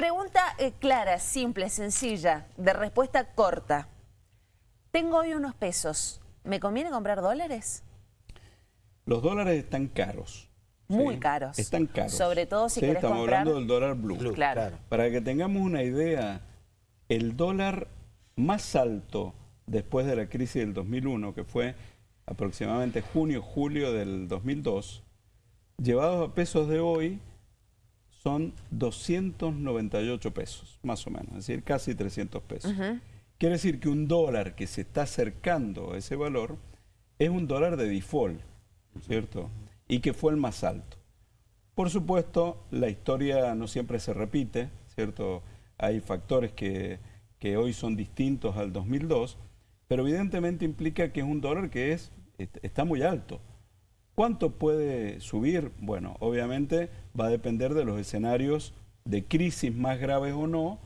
Pregunta eh, clara, simple, sencilla, de respuesta corta. Tengo hoy unos pesos. ¿Me conviene comprar dólares? Los dólares están caros. Muy ¿sí? caros. Están caros. Sobre todo si Sí, querés Estamos comprar... hablando del dólar blue. Blue, claro. claro. Para que tengamos una idea, el dólar más alto después de la crisis del 2001, que fue aproximadamente junio-julio del 2002, llevados a pesos de hoy, son 298 pesos, más o menos, es decir, casi 300 pesos. Quiere decir que un dólar que se está acercando a ese valor es un dólar de default, ¿cierto? Y que fue el más alto. Por supuesto, la historia no siempre se repite, ¿cierto? Hay factores que, que hoy son distintos al 2002, pero evidentemente implica que es un dólar que es, est- está muy alto. ¿Cuánto puede subir? Bueno, obviamente va a depender de los escenarios de crisis más graves o no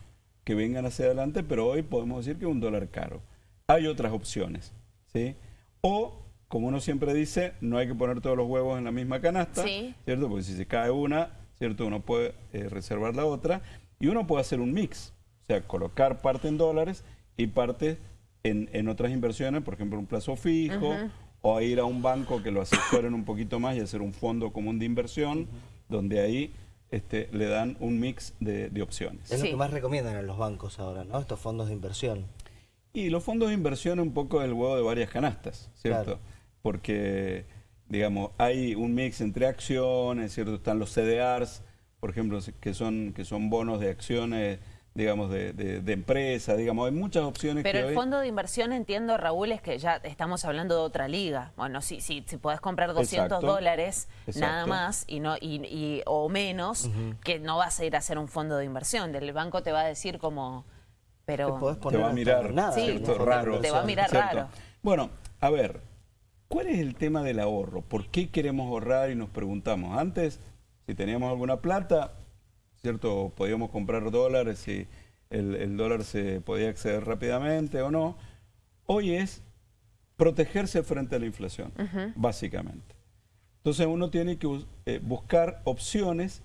que vengan hacia adelante, pero hoy podemos decir que es un dólar caro. Hay otras opciones, ¿sí? O, como uno siempre dice, no hay que poner todos los huevos en la misma canasta, Sí. ¿cierto? Porque si se cae una, ¿cierto? Uno puede eh, reservar la otra y uno puede hacer un mix, o sea, colocar parte en dólares y parte en, en otras inversiones, por ejemplo, un plazo fijo, o ir a un banco que lo asesoren un poquito más y hacer un fondo común de inversión, donde ahí este, le dan un mix de, de opciones. Es Sí. lo que más recomiendan a los bancos ahora, ¿no? Estos fondos de inversión. Y los fondos de inversión un poco el huevo de varias canastas, ¿cierto? Claro. Porque, digamos, hay un mix entre acciones, ¿cierto? Están los CDRs, por ejemplo, que son, que son bonos de acciones, digamos, de, de, de empresas, digamos, hay muchas opciones Pero que el hoy... fondo de inversión, entiendo, Raúl, es que ya estamos hablando de otra liga. Bueno, si, si, si podés comprar 200 Exacto. dólares nada más y no y, y- o menos, que no vas a ir a hacer un fondo de inversión. El banco te va a decir como... Te Pero... te poner va a mirar, nada, Sí, Raro. Te va a mirar ¿cierto? raro. Bueno, a ver, ¿cuál es el tema del ahorro? ¿Por qué queremos ahorrar y nos preguntamos? Antes, si teníamos alguna plata, ¿cierto? Podíamos comprar dólares y el, el dólar se podía acceder rápidamente o no. Hoy es protegerse frente a la inflación, básicamente. Entonces uno tiene que bus- eh, buscar opciones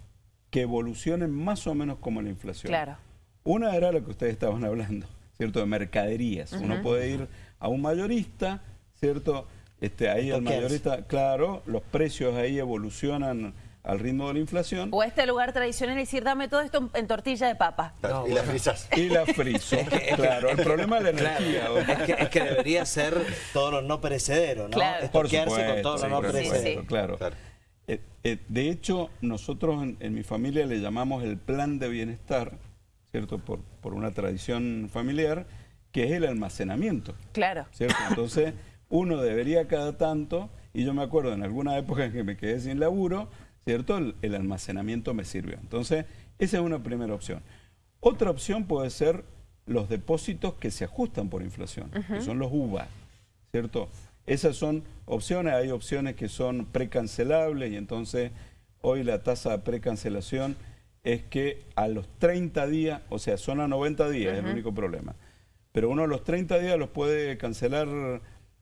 que evolucionen más o menos como la inflación. Claro. Una era lo que ustedes estaban hablando, ¿cierto? De mercaderías. Uno puede ir a un mayorista, ¿cierto? Este, ahí el mayorista, claro, los precios ahí evolucionan al ritmo de la inflación O este lugar tradicional y decir, dame todo esto en, tortilla de papa. No, y la bueno. frisas. y la friso. claro, el problema es la energía. Claro, es, que, es que debería ser todo lo no perecedero, ¿no? Claro. Por Estoquearse con todo lo no Sí, perecedero. sí. claro. Claro. Eh, eh, de hecho, nosotros en, en mi familia le llamamos el plan de bienestar, ¿cierto? Por, por una tradición familiar, que es el almacenamiento. Claro. ¿cierto? Entonces, uno debería cada tanto, y yo me acuerdo en alguna época en que me quedé sin laburo, ¿cierto? El, el almacenamiento me sirvió. Entonces, esa es una primera opción. Otra opción puede ser los depósitos que se ajustan por inflación, que son los UVA, ¿cierto? Esas son opciones, hay opciones que son precancelables y entonces hoy la tasa de precancelación es que a los 30 días, o sea, son a 90 días, es el único problema. Pero uno a los 30 días los puede cancelar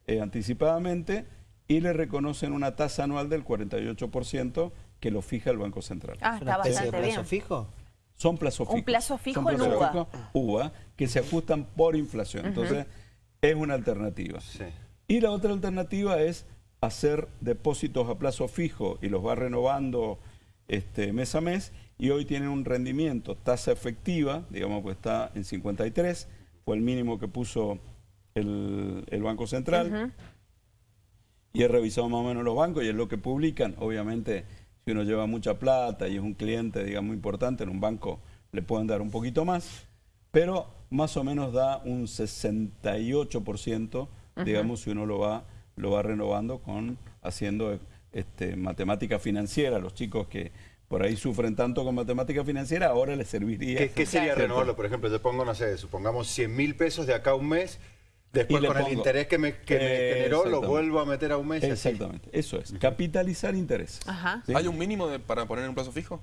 eh, anticipadamente y le reconocen una tasa anual del 48% que lo fija el Banco Central. Ah, ¿Es una está bastante plazo bien. fijo? Son plazos Un fijos. plazo fijo Son en UVA. fijos, UVA, que se ajustan por inflación. Entonces, es una alternativa. Sí. Y la otra alternativa es hacer depósitos a plazo fijo y los va renovando este, mes a mes y hoy tienen un rendimiento, tasa efectiva, digamos que está en 53, fue el mínimo que puso el, el Banco Central y he revisado más o menos los bancos y es lo que publican. Obviamente, si uno lleva mucha plata y es un cliente, digamos, importante, en un banco le pueden dar un poquito más, pero más o menos da un 68%, digamos, si uno lo va, lo va renovando con haciendo este, matemática financiera. Los chicos que por ahí sufren tanto con matemática financiera, ahora les serviría. ¿Qué, qué sería renovarlo? Por ejemplo, yo pongo, no sé, supongamos 100 mil pesos de acá a un mes, después Y con el interés que me, que me generó lo vuelvo a meter a un mes. así. Exactamente, eso es, capitalizar intereses. Ajá. ¿sí? ¿Hay un mínimo de- para poner en un plazo fijo?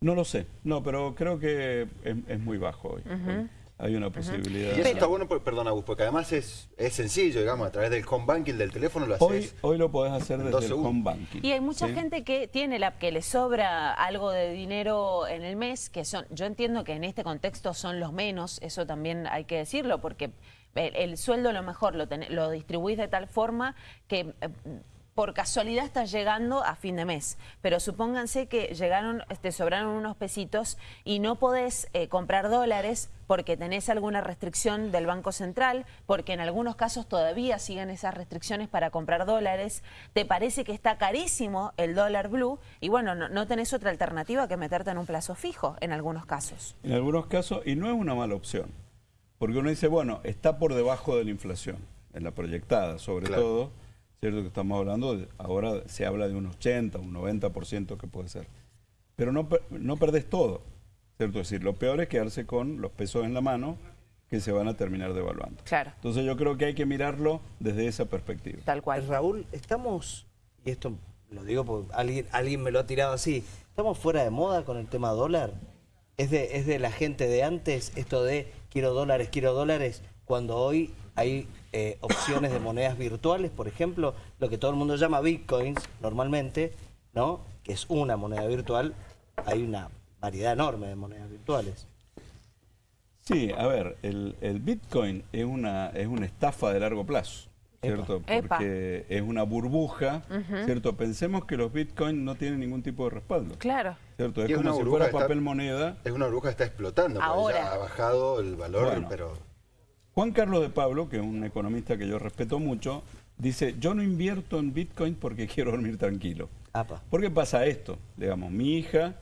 No lo sé, no, pero creo que es, es muy bajo hoy. hoy. hay una posibilidad. Y eso está bueno, por- perdón, Agus, porque además es, es sencillo, digamos, a través del home banking, del teléfono lo Hoy, haces. hoy lo podés hacer en desde dos el segundos. home banking. Y hay mucha ¿sí? gente que tiene la que le sobra algo de dinero en el mes, que son, yo entiendo que en este contexto son los menos, eso también hay que decirlo, porque el, el sueldo lo mejor lo, ten- lo distribuís de tal forma que eh, por casualidad estás llegando a fin de mes. Pero supónganse que llegaron, te sobraron unos pesitos y no podés eh, comprar dólares porque tenés alguna restricción del Banco Central, porque en algunos casos todavía siguen esas restricciones para comprar dólares, te parece que está carísimo el dólar blue y bueno, no, no tenés otra alternativa que meterte en un plazo fijo en algunos casos. En algunos casos, y no es una mala opción, porque uno dice, bueno, está por debajo de la inflación, en la proyectada, sobre Claro. todo, cierto que estamos hablando, de- ahora se habla de un 80, un 90% que puede ser, pero no, no perdés todo, cierto es decir, lo peor es quedarse con los pesos en la mano que se van a terminar devaluando. Claro. Entonces yo creo que hay que mirarlo desde esa perspectiva. Tal cual. Raúl, estamos, y esto lo digo porque alguien, alguien me lo ha tirado así, ¿estamos fuera de moda con el tema dólar? ¿Es de, ¿Es de la gente de antes esto de quiero dólares, quiero dólares, cuando hoy hay eh, opciones de monedas virtuales, por ejemplo, lo que todo el mundo llama bitcoins normalmente, ¿no? Que es una moneda virtual, hay una variedad enorme de monedas virtuales. Sí, a ver, el, el Bitcoin es una, es una estafa de largo plazo, ¿cierto? Epa. Porque es una burbuja, ¿cierto? Pensemos que los Bitcoin no tienen ningún tipo de respaldo, Claro. ¿Cierto? Es es como si fuera está- papel moneda. Es una burbuja que está explotando, porque Ahora. ya ha bajado el valor, Bueno. pero Juan Carlos de Pablo, que es un economista que yo respeto mucho, dice, yo no invierto en Bitcoin porque quiero dormir tranquilo. Apa. ¿Por qué pasa esto? Digamos, mi hija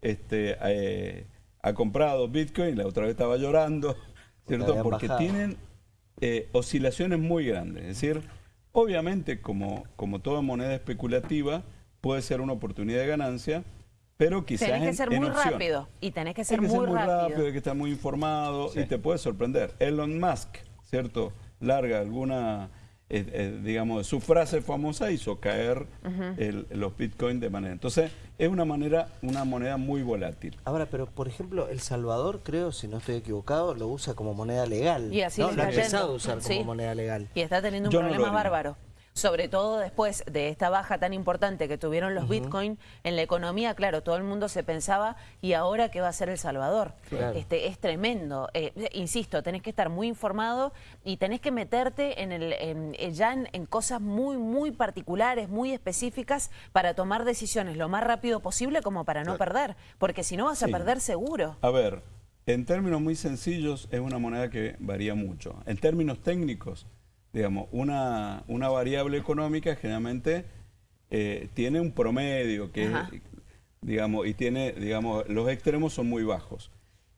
este, eh, ha comprado Bitcoin, la otra vez estaba llorando, ¿cierto? Porque bajado. tienen eh, oscilaciones muy grandes. Es decir, obviamente, como, como toda moneda especulativa, puede ser una oportunidad de ganancia, pero quizás Tenés que en- ser en muy opción. rápido y tenés que ser que muy, ser muy rápido, rápido. hay que estar muy informado y te puede sorprender. Elon Musk, ¿cierto? Larga alguna, eh, eh, digamos, su frase famosa hizo caer el- los bitcoins de manera. Entonces, es una manera, una moneda muy volátil. Ahora, pero por ejemplo, El Salvador, creo, si no estoy equivocado, lo usa como moneda legal. Y así ¿no? Lo ha empezado a usar Sí. como moneda legal. Y está teniendo un Yo no lo problema haría. bárbaro. Sobre todo después de esta baja tan importante que tuvieron los Bitcoin en la economía, claro, todo el mundo se pensaba, ¿y ahora qué va a hacer El Salvador? Claro. Este, es tremendo. Eh, insisto, tenés que estar muy informado y tenés que meterte en el, en- eh, ya en, en cosas muy, muy particulares, muy específicas, para tomar decisiones lo más rápido posible como para no perder. Porque si no vas a Sí. perder seguro. A ver, en términos muy sencillos, es una moneda que varía mucho. En términos técnicos, digamos, una, una variable económica generalmente eh, tiene un promedio que, Ajá. digamos, y tiene, digamos, los extremos son muy bajos.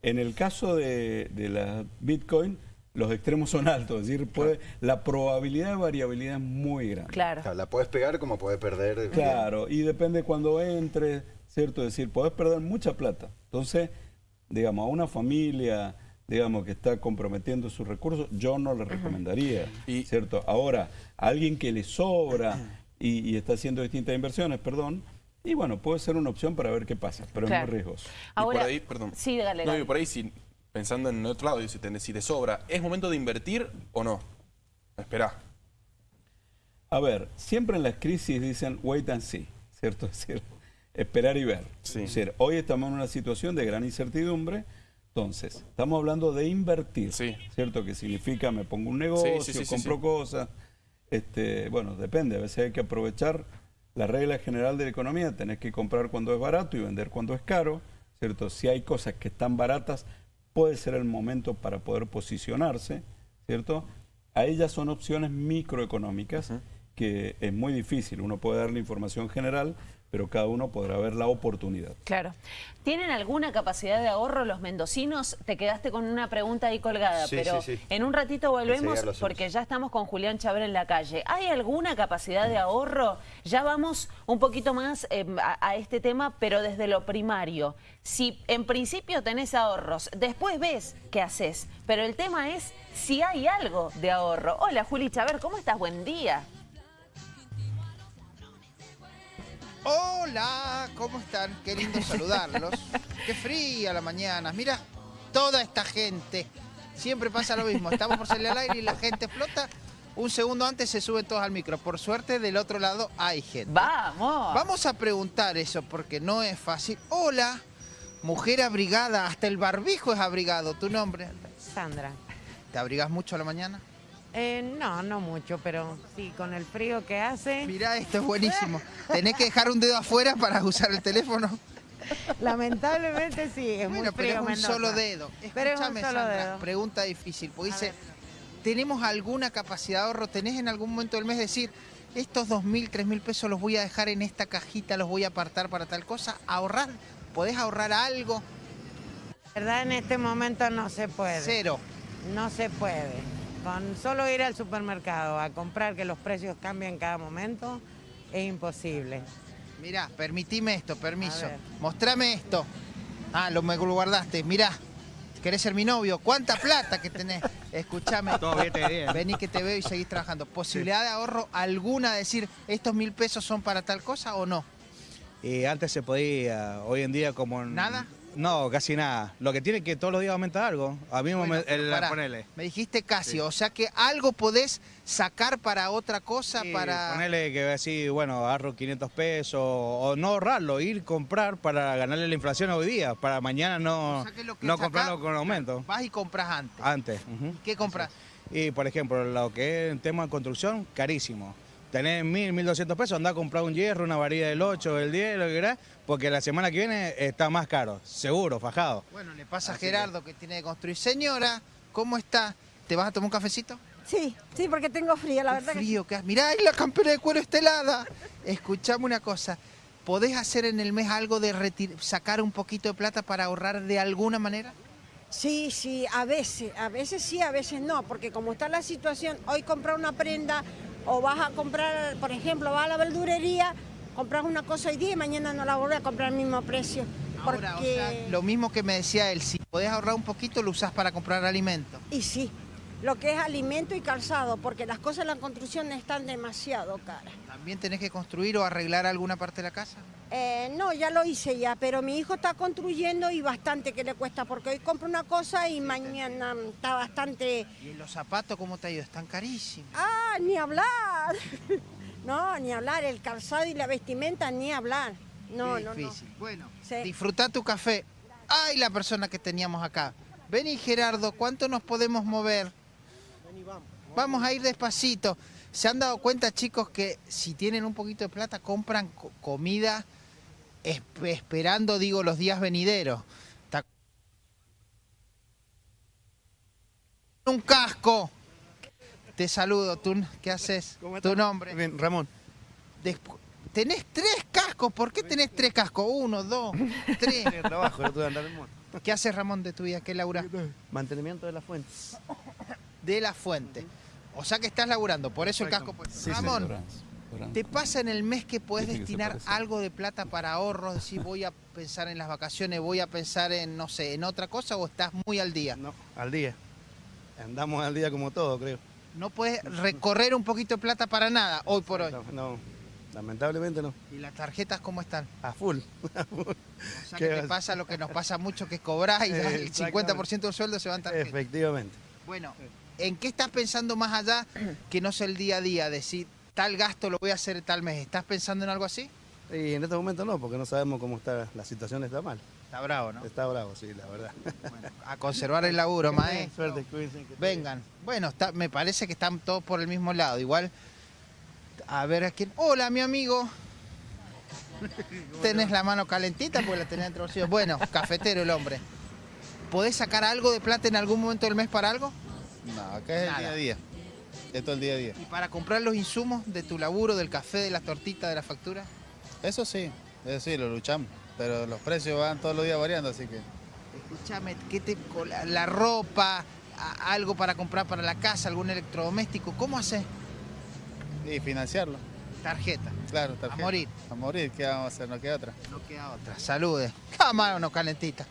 En el caso de, de la Bitcoin, los extremos son altos, es decir, puede, la probabilidad de variabilidad es muy grande. Claro. o sea, la puedes pegar como puedes perder. Claro, y depende cuando entre, ¿cierto? Es decir, podés perder mucha plata. Entonces, digamos, a una familia, digamos, que está comprometiendo sus recursos, yo no le recomendaría, Y- ¿cierto? Ahora, a alguien que le sobra y, y está haciendo distintas inversiones, perdón, y bueno, puede ser una opción para ver qué pasa, pero Claro. es muy riesgoso. Y Ahora, por ahí, perdón. Sí, dale, No, dale. y por ahí, si, pensando en el otro lado, si te, si te sobra, ¿es momento de invertir o no? Esperá. A ver, siempre en las crisis dicen wait and see, ¿cierto? Es decir, esperar y ver. Sí. Es decir, hoy estamos en una situación de gran incertidumbre, entonces, estamos hablando de invertir, Sí. ¿cierto? Que significa me pongo un negocio, sí, sí, sí, compro cosas, este, bueno, depende, a veces hay que aprovechar la regla general de la economía, tenés que comprar cuando es barato y vender cuando es caro, ¿cierto? Si hay cosas que están baratas, puede ser el momento para poder posicionarse, ¿cierto? A ellas son opciones microeconómicas que es muy difícil, uno puede dar la información general, pero cada uno podrá ver la oportunidad. Claro. ¿Tienen alguna capacidad de ahorro los mendocinos? Te quedaste con una pregunta ahí colgada, Sí, pero sí, sí. en un ratito volvemos porque ya estamos con Julián Chaver en la calle. ¿Hay alguna capacidad de ahorro? Ya vamos un poquito más eh, a, a este tema, pero desde lo primario. Si en principio tenés ahorros, después ves qué haces, pero el tema es si hay algo de ahorro. Hola Juli Chaver, ¿cómo estás? Buen día. Hola, ¿cómo están? Qué lindo saludarlos. Qué fría la mañana. Mira, toda esta gente Siempre pasa lo mismo. Estamos por salir al aire y la gente explota. Un segundo antes se suben todos al micro. Por suerte, del otro lado hay gente. Vamos. Vamos a preguntar eso porque no es fácil. Hola, mujer abrigada. Hasta el barbijo es abrigado. ¿Tu nombre? Sandra. ¿Te abrigas mucho a la mañana? Eh, no, no mucho, pero sí, con el frío que hace, Mirá, esto es buenísimo. ¿Tenés que dejar un dedo afuera para usar el teléfono? lamentablemente sí, es Bueno, muy pero frío es un Mendoza. solo dedo. Pero es un Escúchame, solo Sandra, dedo. pregunta difícil, porque A dice. ¿tenemos alguna capacidad de ahorro? ¿Tenés en algún momento del mes decir, estos dos mil, tres mil pesos los voy a dejar en esta cajita, los voy a apartar para tal cosa? ¿Ahorrar? ¿Podés ahorrar algo? La verdad en este momento no se puede. Cero. No se puede. Con solo ir al supermercado a comprar que los precios cambian cada momento es imposible. Mirá, permitime esto, permiso. Mostrame esto. Ah, lo me lo guardaste. Mirá, ¿querés ser mi novio? ¿Cuánta plata que tenés? Escuchame. Todo bien, te bien. Vení que te veo y seguís trabajando. ¿Posibilidad de ahorro alguna de decir estos mil pesos son para tal cosa o no? Y antes se podía, hoy en día como... en- ¿Nada? No, casi nada. Lo que tiene es que todos los días aumenta algo. A mí Bueno, me, el- ponele. Me dijiste casi, Sí. o sea que algo podés sacar para otra cosa, Sí, para... Ponele que así, bueno, ahorro 500 pesos o no ahorrarlo, ir comprar para ganarle la inflación hoy día, para mañana no, O sea que lo que no comprarlo con aumento. Vas y compras antes. Antes. ¿Qué compras? Y por ejemplo, lo que es en tema de construcción, carísimo. Tenés mil, mil doscientos pesos, andá a comprar un hierro, una varilla del 8, del 10, lo que querás, porque la semana que viene está más caro, seguro, fajado. Bueno, le pasa a Gerardo que... tiene que construir. Señora, ¿cómo está? ¿Te vas a tomar un cafecito? Sí, sí, porque tengo frío, la verdad que frío que hace. Mirá, ahí la campera de cuero está helada. Escuchame una cosa. ¿Podés hacer en el mes algo de retir- sacar un poquito de plata para ahorrar de alguna manera? sí, sí, a veces, a veces sí, a veces no, porque como está la situación, hoy comprar una prenda o vas a comprar, por ejemplo, vas a la verdurería, compras una cosa hoy día y mañana no la volvés a comprar al mismo precio. Porque... Ahora, o sea, lo mismo que me decía él, si podés ahorrar un poquito, lo usás para comprar alimento. Y sí, lo que es alimento y calzado, porque las cosas en la construcción están demasiado caras. ¿También tenés que construir o arreglar alguna parte de la casa? Eh, no, ya lo hice ya, pero mi hijo está construyendo y bastante que le cuesta, porque hoy compra una cosa y mañana está bastante... ¿Y los zapatos cómo te ha ido? Están carísimos. Ah, ni hablar. No, ni hablar, el calzado y la vestimenta, ni hablar. No, Qué no, no. difícil. Bueno, Sí. disfruta tu café. Ay, la persona que teníamos acá. Vení, Gerardo, ¿cuánto nos podemos mover? Vamos a ir despacito. ¿Se han dado cuenta, chicos, que si tienen un poquito de plata, compran co- comida esperando, digo, los días venideros? Un casco. Te saludo. ¿Tú, ¿Qué haces? ¿Tu nombre? Bien, Ramón. Despu- tenés tres cascos. ¿Por qué tenés tres cascos? Uno, dos, tres. De trabajo, no tuve que andar en moto. ¿Qué haces, Ramón, de tu vida? ¿Qué labura? Mantenimiento de las fuentes. De la fuente. O sea que estás laburando, por eso el casco. Sí, Ramón, señora. ¿Te pasa en el mes que puedes destinar algo de plata para ahorros? Decir, voy a pensar en las vacaciones, voy a pensar en, no sé, en otra cosa o estás muy al día? No, al día. Andamos al día como todo, creo. No puedes recorrer un poquito de plata para nada hoy por hoy. No, lamentablemente no. ¿Y las tarjetas cómo están? A full. a full. O sea ¿Qué que te pasa lo que nos pasa mucho, que cobrás y el Exactamente. 50% del sueldo se va en tarjeta. Efectivamente. Bueno, ¿en qué estás pensando más allá que no sea el día a día? Decir, tal gasto lo voy a hacer tal mes. ¿Estás pensando en algo así? Y en este momento no, porque no sabemos cómo está, la situación está mal. Está bravo, ¿no? Está bravo, sí, la verdad. Bueno, a conservar el laburo, maestro. Suerte, cuídense. que- Vengan. Bueno, está, me parece que están todos por el mismo lado. Igual, a ver a quién. Hola, mi amigo. Tenés la mano calentita porque la tenés entre los. Bueno, cafetero el hombre. ¿Podés sacar algo de plata en algún momento del mes para algo? No, acá es Nada. el día a día. Esto es el día a día. ¿Y para comprar los insumos de tu laburo, del café, de las tortitas, de la factura? Eso sí, eso sí, lo luchamos. Pero los precios van todos los días variando, así que. Escúchame, ¿qué te, la, la ropa, a- algo para comprar para la casa, algún electrodoméstico? ¿Cómo haces? Y financiarlo. Tarjeta. Claro, tarjeta. A morir. A morir, ¿qué vamos a hacer? No queda otra. No queda otra. Salude. Cámara no calentita.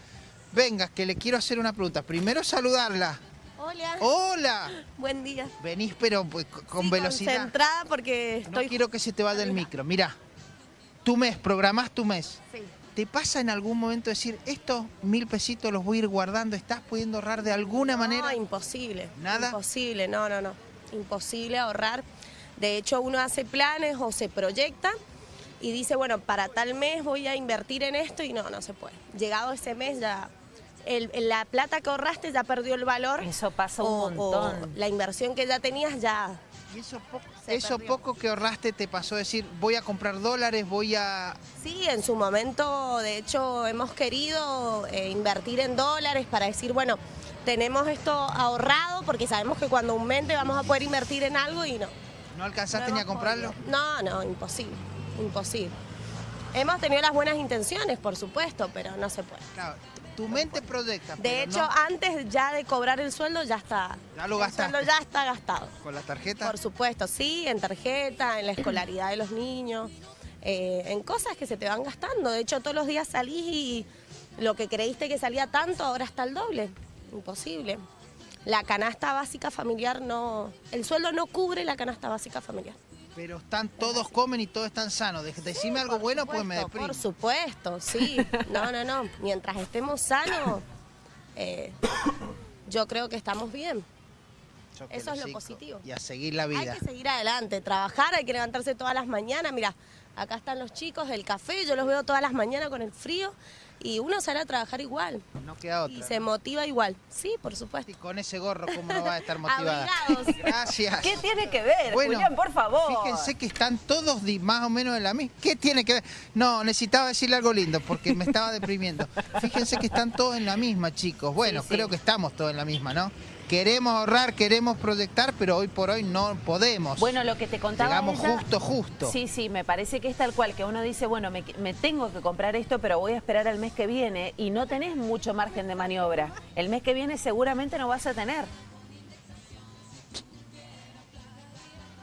Venga, que le quiero hacer una pregunta. Primero saludarla. Hola. ¡Hola! Buen día. Venís, pero pues, con Sí, velocidad. Concentrada porque No quiero que se te vaya del micro. Mira, tu mes, programás tu mes. Sí. ¿Te pasa en algún momento decir, estos mil pesitos los voy a ir guardando? ¿Estás pudiendo ahorrar de alguna manera? No, imposible. ¿Nada? Imposible, no, no, no. Imposible ahorrar. De hecho, uno hace planes o se proyecta y dice, bueno, para tal mes voy a invertir en esto y no, no se puede. Llegado ese mes ya el- la plata que ahorraste ya perdió el valor. Eso pasa un o- o montón. la inversión que ya tenías ya... Y eso, poco, eso que ahorraste te pasó a decir, voy a comprar dólares, voy a... Sí, en su momento, de hecho, hemos querido eh, invertir en dólares para decir, bueno, tenemos esto ahorrado porque sabemos que cuando aumente vamos a poder invertir en algo y no. ¿No alcanzaste No ni a comprarlo? podido. No, no, imposible, imposible. Hemos tenido las buenas intenciones, por supuesto, pero no se puede. Claro, tu mente proyecta. De hecho, no antes ya de cobrar el sueldo ya está. Ya lo el gastaste. sueldo ya está gastado. con la tarjeta. Por supuesto, sí, en tarjeta, en la escolaridad de los niños, eh, en cosas que se te van gastando. De hecho, todos los días salís y lo que creíste que salía tanto ahora está el doble. Imposible. La canasta básica familiar no... El sueldo no cubre la canasta básica familiar. Pero están, todos comen y todos están sanos. De- Decime algo bueno, pues me Supuesto, deprimo. Por supuesto, sí. No, no, no. Mientras estemos sanos, eh, yo creo que estamos bien. Yo Eso es lo positivo. Y a seguir la vida. Hay que seguir adelante, trabajar, hay que levantarse todas las mañanas. Mira, acá están los chicos del café, yo los veo todas las mañanas con el frío y uno sale a trabajar igual No queda y otra. se motiva igual. Sí, por supuesto. Y con ese gorro, ¿cómo no va a estar motivada? Gracias. ¿Qué tiene que ver, Bueno, Julián, por favor? Fíjense que están todos más o menos en la misma. ¿Qué tiene que ver? No, necesitaba decirle algo lindo porque me estaba deprimiendo. Fíjense que están todos en la misma, chicos. Bueno, Sí, sí. creo que estamos todos en la misma, ¿no? Queremos ahorrar, queremos proyectar, pero hoy por hoy no podemos. Bueno, lo que te contaba Llegamos ella- justo, justo. Sí, sí, me parece que es tal cual, que uno dice, bueno, me, me tengo que comprar esto, pero voy a esperar al mes que viene y no tenés mucho margen de maniobra. El mes que viene seguramente no vas a tener.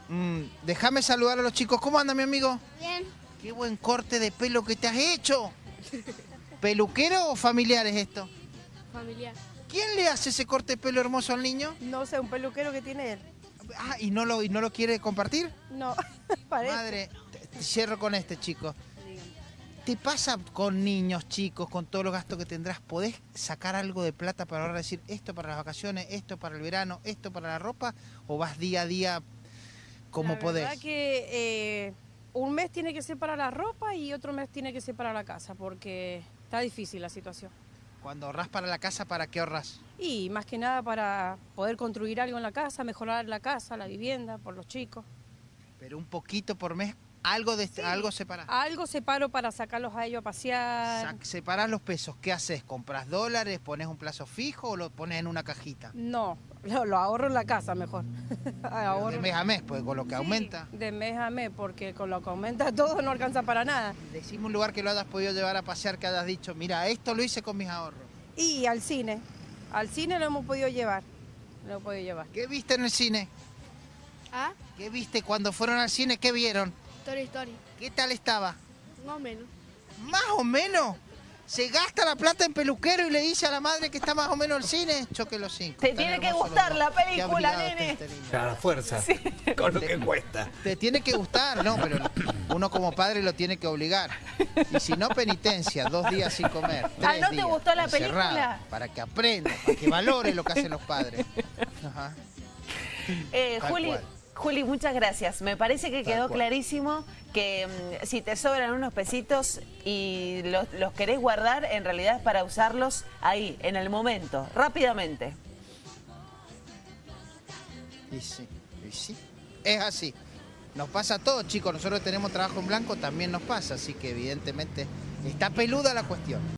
Mm, déjame saludar a los chicos. ¿Cómo anda, mi amigo? Bien, Qué buen corte de pelo que te has hecho. ¿Peluquero o familiar es esto? familiar. ¿Quién le hace ese corte de pelo hermoso al niño? No sé, un peluquero que tiene él. Ah, ¿y no lo, y no lo quiere compartir? No, parece. Madre, te- te cierro con este, chico. ¿Te pasa con niños chicos, con todos los gastos que tendrás? ¿Podés sacar algo de plata para ahora decir esto para las vacaciones, esto para el verano, esto para la ropa? ¿O vas día a día como La podés? verdad que eh, un mes tiene que ser para la ropa y otro mes tiene que ser para la casa, porque está difícil la situación. Cuando ahorras para la casa, ¿para qué ahorras? Y más que nada para poder construir algo en la casa, mejorar la casa, la vivienda, por los chicos. Pero un poquito por mes, algo de algo separás. Algo separo para sacarlos a ellos a pasear. Sac- separás los pesos. ¿Qué haces? ¿Compras dólares? ¿Pones un plazo fijo o lo pones en una cajita? No, lo, lo ahorro en la casa mejor. Ahorro- de mes a mes, pues con lo que Sí, aumenta. De mes a mes, porque con lo que aumenta todo no alcanza para nada. Decime un lugar que lo hayas podido llevar a pasear, que hayas dicho, mira, esto lo hice con mis ahorros. Y al cine. Al cine lo hemos podido llevar. Lo hemos podido llevar. ¿Qué viste en el cine? ¿Ah? ¿Qué viste cuando fueron al cine? ¿Qué vieron? Story Story. ¿Qué tal estaba? Más o menos. Más o menos. Se gasta la plata en peluquero y le dice a la madre que está más o menos el cine. Choque los cinco. Te Tan tiene que gustar la película, nene. este. A la fuerza. Con lo que cuesta. Te tiene que gustar, no, pero uno como padre lo tiene que obligar. Y si no, penitencia, dos días sin comer. Ah, ¿no te gustó la película? Para que aprenda, para que valore lo que hacen los padres. Ajá. Eh, Juli, cual. Juli, muchas gracias. Me parece que quedó clarísimo que mm, si te sobran unos pesitos y los, los querés guardar, en realidad es para usarlos ahí, en el momento, rápidamente. Y sí, y sí. Es así. Nos pasa a todos, chicos. Nosotros tenemos trabajo en blanco, también nos pasa. Así que evidentemente está peluda la cuestión.